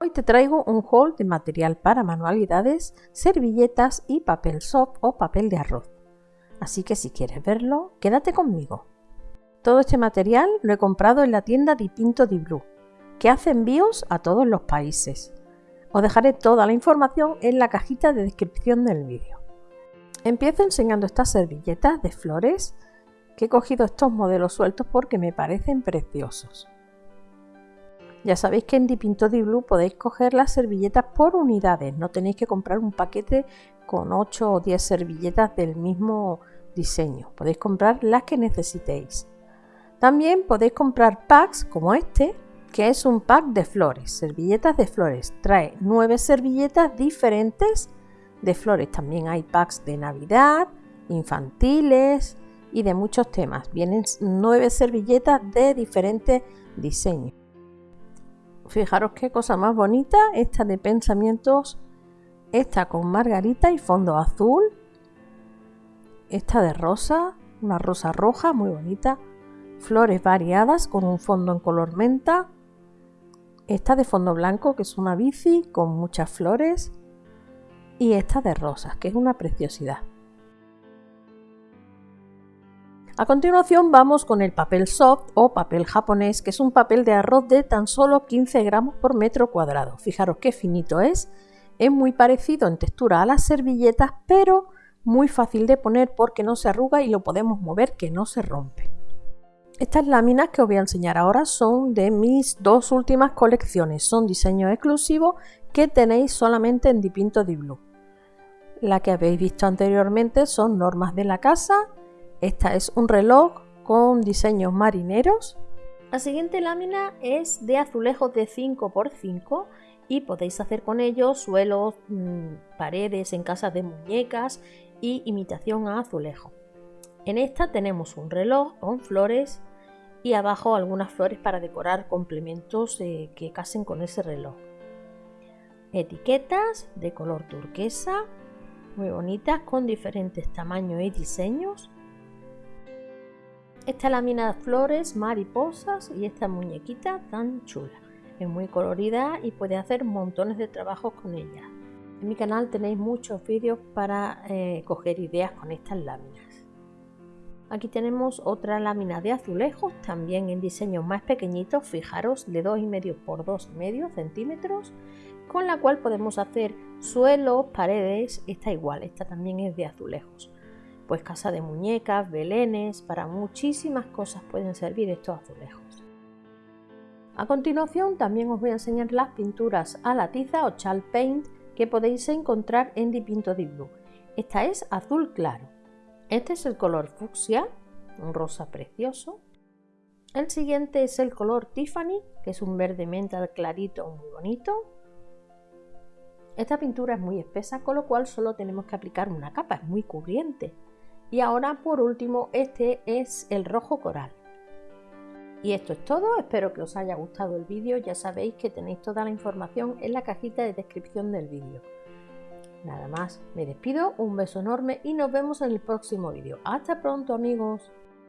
Hoy te traigo un haul de material para manualidades, servilletas y papel soft o papel de arroz. Así que si quieres verlo, quédate conmigo. Todo este material lo he comprado en la tienda Dipinto di Blue, que hace envíos a todos los países. Os dejaré toda la información en la cajita de descripción del vídeo. Empiezo enseñando estas servilletas de flores que he cogido estos modelos sueltos porque me parecen preciosos. Ya sabéis que en Dipinto Di Blue podéis coger las servilletas por unidades, no tenéis que comprar un paquete con 8 o 10 servilletas del mismo diseño, podéis comprar las que necesitéis. También podéis comprar packs como este, que es un pack de flores, servilletas de flores. Trae 9 servilletas diferentes de flores. También hay packs de Navidad, infantiles y de muchos temas. Vienen 9 servilletas de diferentes diseños. Fijaros qué cosa más bonita, esta de pensamientos, esta con margarita y fondo azul, esta de rosa, una rosa roja muy bonita, flores variadas con un fondo en color menta, esta de fondo blanco que es una bici con muchas flores y esta de rosas que es una preciosidad. A continuación vamos con el papel soft o papel japonés, que es un papel de arroz de tan solo 15 gramos por metro cuadrado. Fijaros qué finito es. Es muy parecido en textura a las servilletas, pero muy fácil de poner porque no se arruga y lo podemos mover que no se rompe. Estas láminas que os voy a enseñar ahora son de mis dos últimas colecciones. Son diseños exclusivos que tenéis solamente en Dipinto Di Blue. La que habéis visto anteriormente son normas de la casa esta es un reloj con diseños marineros. La siguiente lámina es de azulejos de 5x5 y podéis hacer con ellos suelos, mm, paredes en casas de muñecas y imitación a azulejo. En esta tenemos un reloj con flores y abajo algunas flores para decorar complementos eh, que casen con ese reloj. Etiquetas de color turquesa, muy bonitas con diferentes tamaños y diseños esta lámina de flores, mariposas y esta muñequita tan chula. Es muy colorida y puede hacer montones de trabajos con ella. En mi canal tenéis muchos vídeos para eh, coger ideas con estas láminas. Aquí tenemos otra lámina de azulejos, también en diseños más pequeñitos, fijaros, de 2,5 por 2,5 centímetros, con la cual podemos hacer suelos, paredes, esta igual, esta también es de azulejos pues casa de muñecas, belenes, para muchísimas cosas pueden servir estos azulejos. A continuación también os voy a enseñar las pinturas a la tiza o chal paint que podéis encontrar en Dipinto Di Blue. Esta es azul claro. Este es el color fucsia, un rosa precioso. El siguiente es el color Tiffany, que es un verde menta clarito muy bonito. Esta pintura es muy espesa, con lo cual solo tenemos que aplicar una capa, es muy cubriente. Y ahora por último este es el rojo coral. Y esto es todo, espero que os haya gustado el vídeo, ya sabéis que tenéis toda la información en la cajita de descripción del vídeo. Nada más, me despido, un beso enorme y nos vemos en el próximo vídeo. Hasta pronto amigos.